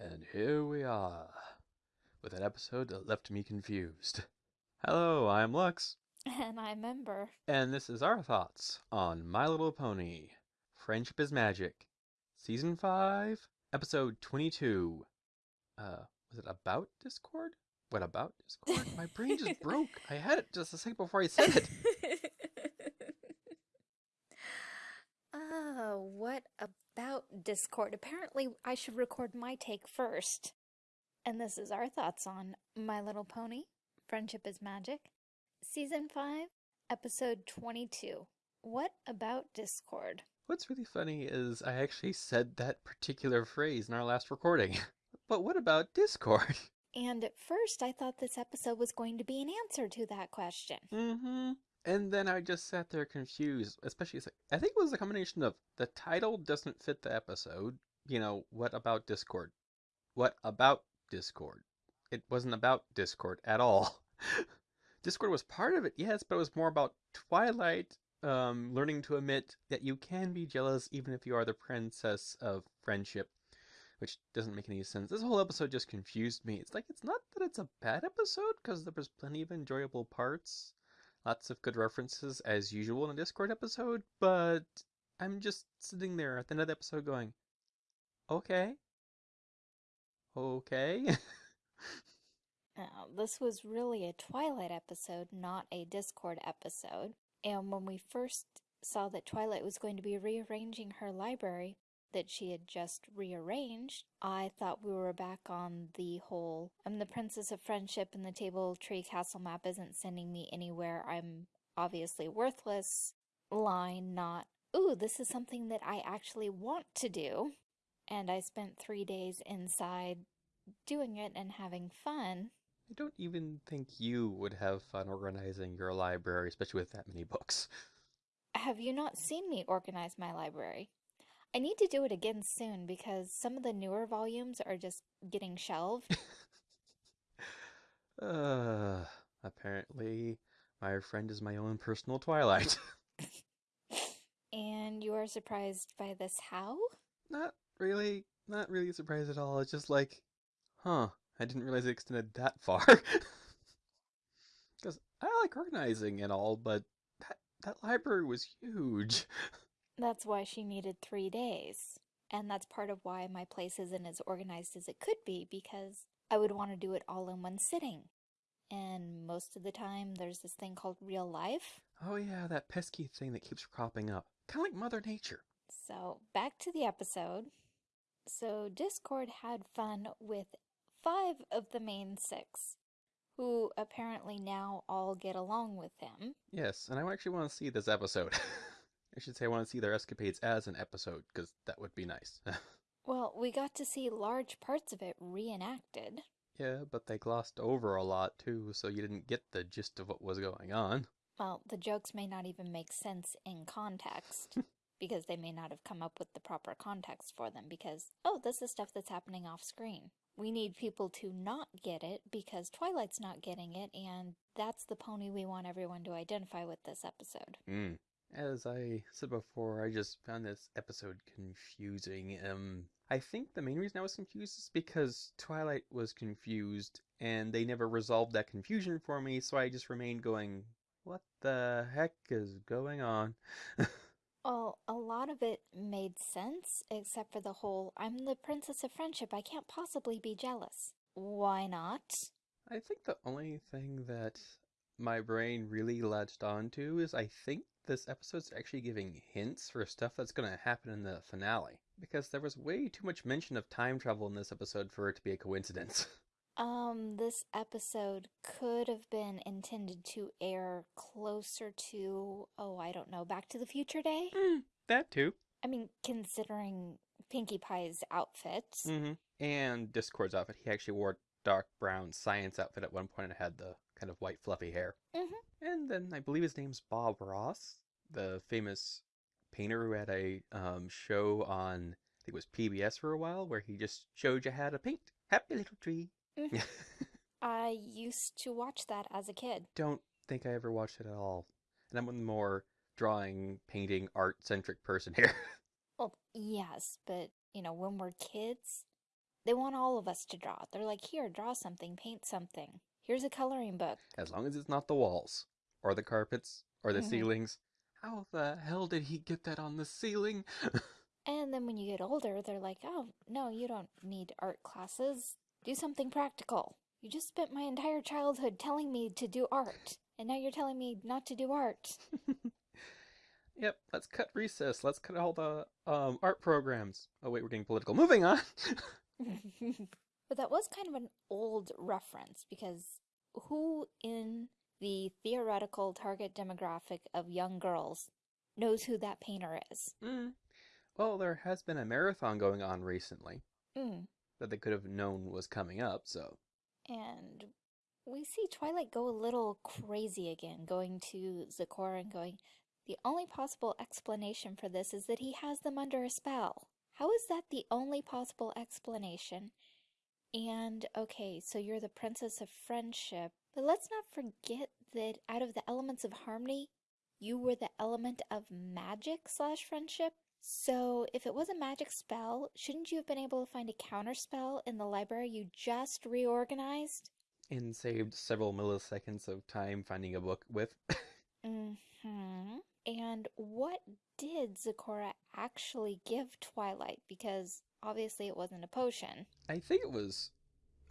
And here we are, with an episode that left me confused. Hello, I'm Lux, And I'm Ember. and this is our thoughts on My Little Pony Friendship is Magic, Season 5, Episode 22. Uh, was it about Discord? What about Discord? My brain just broke. I had it just a second before I said it. Oh, what about Discord? Apparently, I should record my take first. And this is our thoughts on My Little Pony Friendship is Magic, Season 5, Episode 22. What about Discord? What's really funny is I actually said that particular phrase in our last recording. But what about Discord? And at first, I thought this episode was going to be an answer to that question. Mm-hmm. And then I just sat there confused, especially I think it was a combination of the title doesn't fit the episode. You know, what about Discord? What about Discord? It wasn't about Discord at all. Discord was part of it, yes, but it was more about Twilight um, learning to admit that you can be jealous even if you are the princess of friendship, which doesn't make any sense. This whole episode just confused me. It's like, it's not that it's a bad episode, because there was plenty of enjoyable parts lots of good references as usual in a Discord episode, but I'm just sitting there at the end of the episode going, okay, okay. Uh, this was really a Twilight episode, not a Discord episode. And when we first saw that Twilight was going to be rearranging her library that she had just rearranged, I thought we were back on the whole I'm the princess of friendship and the table tree castle map isn't sending me anywhere. I'm obviously worthless line, not, ooh, this is something that I actually want to do. And I spent three days inside doing it and having fun. I don't even think you would have fun organizing your library, especially with that many books. Have you not seen me organize my library? I need to do it again soon because some of the newer volumes are just getting shelved. Uh, apparently, my friend is my own personal Twilight. and you are surprised by this how? not really, not really surprised at all. It's just like, huh, I didn't realize it extended that far. Because I like organizing and all, but that, that library was huge. That's why she needed three days. And that's part of why my place isn't as organized as it could be because I would want to do it all in one sitting. And most of the time, there's this thing called real life. Oh yeah, that pesky thing that keeps cropping up. Kind of like Mother Nature. So, back to the episode. So, Discord had fun with five of the main six, who apparently now all get along with him. Yes, and I actually want to see this episode. I should say I want to see their escapades as an episode, because that would be nice. Well, we got to see large parts of it reenacted. yeah, but they glossed over a lot too, so you didn't get the gist of what was going on. Well, the jokes may not even make sense in context. because they may not have come up with the proper context for them because, oh, this is stuff that's happening off screen. We need people to not get it because Twilight's not getting it, and that's the pony we want everyone to identify with this episode. Mm. As I said before, I just found this episode confusing. Um, I think the main reason I was confused is because Twilight was confused, and they never resolved that confusion for me, so I just remained going, what the heck is going on? Well, a lot of it made sense, except for the whole, I'm the princess of friendship, I can't possibly be jealous. Why not? I think the only thing that my brain really latched onto is I think this episode's actually giving hints for stuff that's going to happen in the finale. Because there was way too much mention of time travel in this episode for it to be a coincidence. Um, this episode could have been intended to air closer to, oh, I don't know, Back to the Future Day? Mm, that too. I mean, considering Pinkie Pie's outfit. Mm-hmm. And Discord's outfit. He actually wore dark brown science outfit at one point and had the kind of white fluffy hair. Mm-hmm. And then I believe his name's Bob Ross, the famous painter who had a um, show on, I think it was PBS for a while, where he just showed you how to paint. Happy little tree. Mhm. I used to watch that as a kid. Don't think I ever watched it at all. And I'm a more drawing, painting, art centric person here. Well, yes, but, you know, when we're kids, they want all of us to draw. They're like, here, draw something, paint something. Here's a coloring book. As long as it's not the walls, or the carpets, or the Mhm. ceilings. How the hell did he get that on the ceiling? And then when you get older, they're like, oh, no, you don't need art classes. Do something practical. You just spent my entire childhood telling me to do art, and now you're telling me not to do art. yep, let's cut recess. Let's cut all the um, art programs. Oh, wait, we're getting political. Moving on. but that was kind of an old reference because who in the theoretical target demographic of young girls knows who that painter is? Mm. Well, there has been a marathon going on recently Mm. that they could have known was coming up, so. And we see Twilight go a little crazy again, going to Zecora and going, The only possible explanation for this is that he has them under a spell. How is that the only possible explanation? And okay, so you're the princess of friendship, but let's not forget that out of the elements of harmony, you were the element of magic slash friendship. So if it was a magic spell, shouldn't you have been able to find a counter spell in the library you just reorganized? And saved several milliseconds of time finding a book with. Mm-hmm. And what did Zecora actually give Twilight? Because obviously it wasn't a potion. I think it was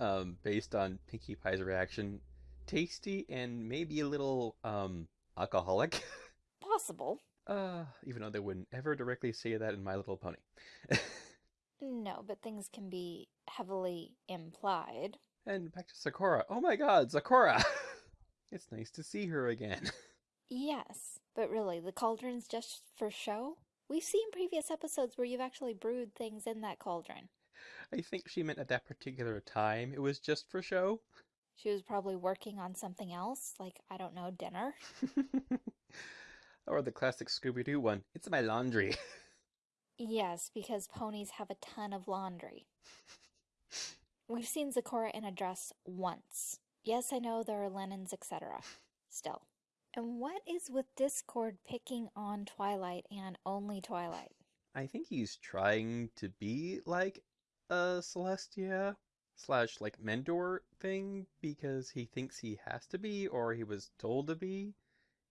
um, based on Pinkie Pie's reaction. Tasty and maybe a little um, alcoholic. Possible. uh, even though they wouldn't ever directly say that in My Little Pony. No, but things can be heavily implied. and back to Sakura. Oh my god, Sakura! it's nice to see her again. Yes, but really, the cauldron's just for show? We've seen previous episodes where you've actually brewed things in that cauldron. I think she meant at that particular time it was just for show. She was probably working on something else, like, I don't know, dinner. or the classic Scooby Doo one. It's my laundry. Yes, because ponies have a ton of laundry. We've seen Zecora in a dress once. Yes, I know there are linens, etc. Still. And what is with Discord picking on Twilight and only Twilight? I think he's trying to be like a Celestia slash like mentor thing because he thinks he has to be or he was told to be,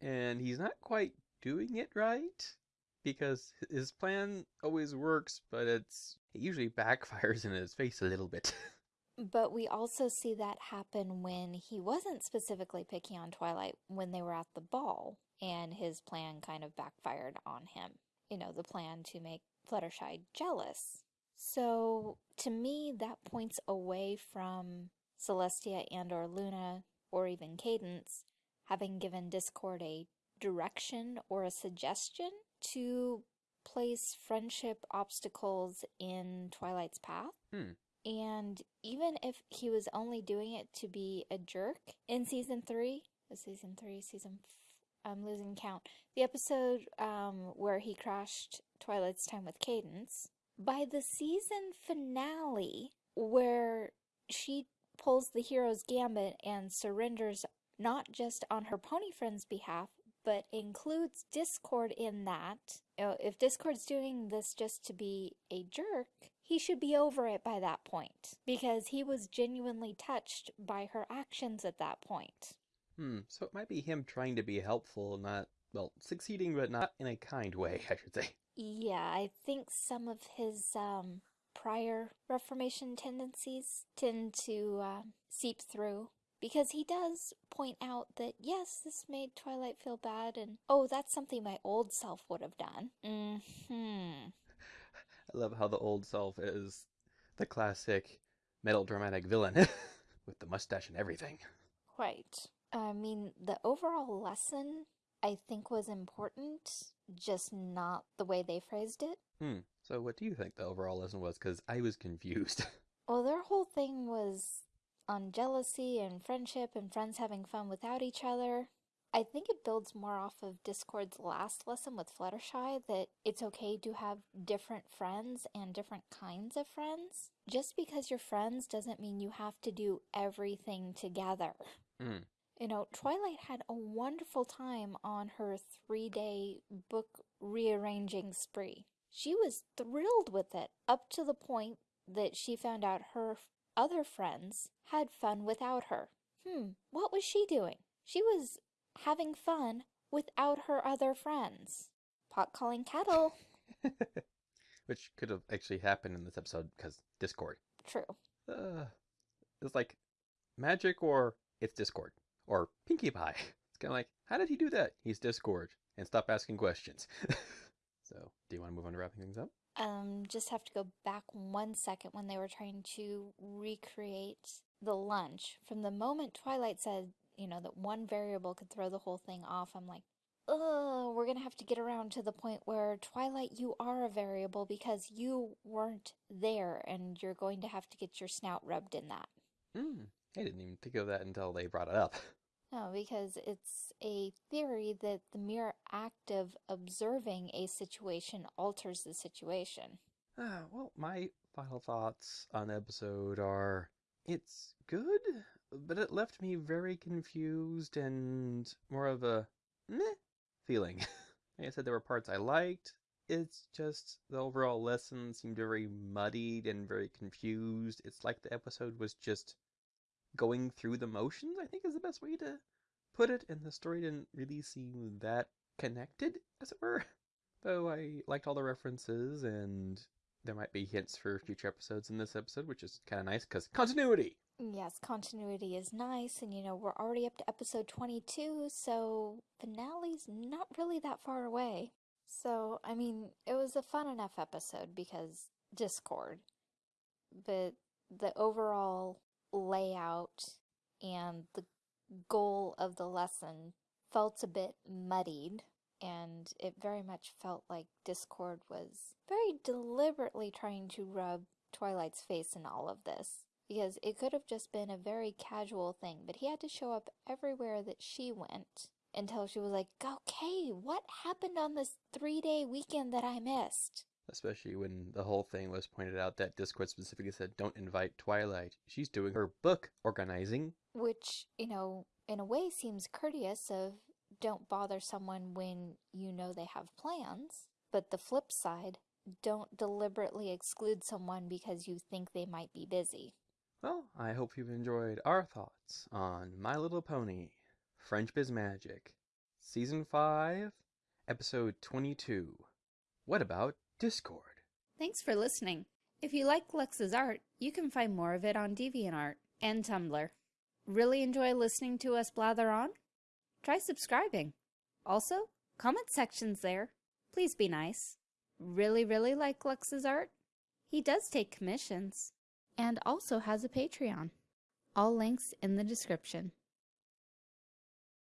and he's not quite doing it right because his plan always works, but it's it usually backfires in his face a little bit. But we also see that happen when he wasn't specifically picking on Twilight when they were at the ball and his plan kind of backfired on him. You know, the plan to make Fluttershy jealous. So to me, that points away from Celestia and or Luna or even Cadance having given Discord a direction or a suggestion to place friendship obstacles in Twilight's path. Hmm. And even if he was only doing it to be a jerk in season three, season three, season f- I'm losing count. The episode um, where he crashed Twilight's time with Cadance. By the season finale, where she pulls the hero's gambit and surrenders not just on her pony friend's behalf, but includes Discord in that. You know, if Discord's doing this just to be a jerk, he should be over it by that point because he was genuinely touched by her actions at that point. hmm. So it might be him trying to be helpful, not well, succeeding, but not in a kind way, I should say. Yeah, I think some of his um, prior Reformation tendencies tend to uh, seep through because he does point out that yes, this made Twilight feel bad, and oh, that's something my old self would have done. Hmm. I love how the old self is the classic metal dramatic villain with the mustache and everything. Right. I mean, the overall lesson I think was important, just not the way they phrased it. Hmm. So what do you think the overall lesson was? Because I was confused. Well, their whole thing was on jealousy and friendship and friends having fun without each other. I think it builds more off of Discord's last lesson with Fluttershy that it's okay to have different friends and different kinds of friends. Just because you're friends doesn't mean you have to do everything together. Hmm. You know, Twilight had a wonderful time on her three day book rearranging spree. She was thrilled with it up to the point that she found out her other friends had fun without her. Hmm, what was she doing? She was having fun without her other friends. Pot calling kettle. Which could have actually happened in this episode because Discord. True. Uh, it's like magic or it's Discord or Pinkie Pie. It's kind of like, how did he do that? He's Discord and stop asking questions. so, do you want to move on to wrapping things up? Um, just have to go back one second when they were trying to recreate the lunch. From the moment Twilight said, you know, that one variable could throw the whole thing off, I'm like, oh, we're gonna have to get around to the point where Twilight, you are a variable because you weren't there and you're going to have to get your snout rubbed in that. Hmm, I didn't even think of that until they brought it up. No, because it's a theory that the mere act of observing a situation alters the situation. Ah, well, my final thoughts on the episode are it's good, but it left me very confused and more of a meh feeling. like I said, there were parts I liked. It's just the overall lesson seemed very muddied and very confused. It's like the episode was just going through the motions, I think is the best way to put it, and the story didn't really seem that connected, as it were. Though I liked all the references, and there might be hints for future episodes in this episode, which is kind of nice because continuity. Yes, continuity is nice, and you know, we're already up to episode 22, so finale's not really that far away. So, I mean, it was a fun enough episode because Discord, but the overall layout and the goal of the lesson felt a bit muddied, and it very much felt like Discord was very deliberately trying to rub Twilight's face in all of this. Because it could have just been a very casual thing, but he had to show up everywhere that she went until she was like, okay, what happened on this three day weekend that I missed? Especially when the whole thing was pointed out that Discord specifically said, don't invite Twilight. She's doing her book organizing. Which, you know, in a way seems courteous of don't bother someone when you know they have plans. But the flip side, don't deliberately exclude someone because you think they might be busy. Well, I hope you've enjoyed our thoughts on My Little Pony, Friendship is Magic, Season 5, Episode 22. What about Discord? Thanks for listening. If you like Lux's art, you can find more of it on DeviantArt and Tumblr. Really enjoy listening to us blather on? Try subscribing. Also, comment sections there. Please be nice. Really, really like Lux's art? He does take commissions and also has a Patreon. All links in the description.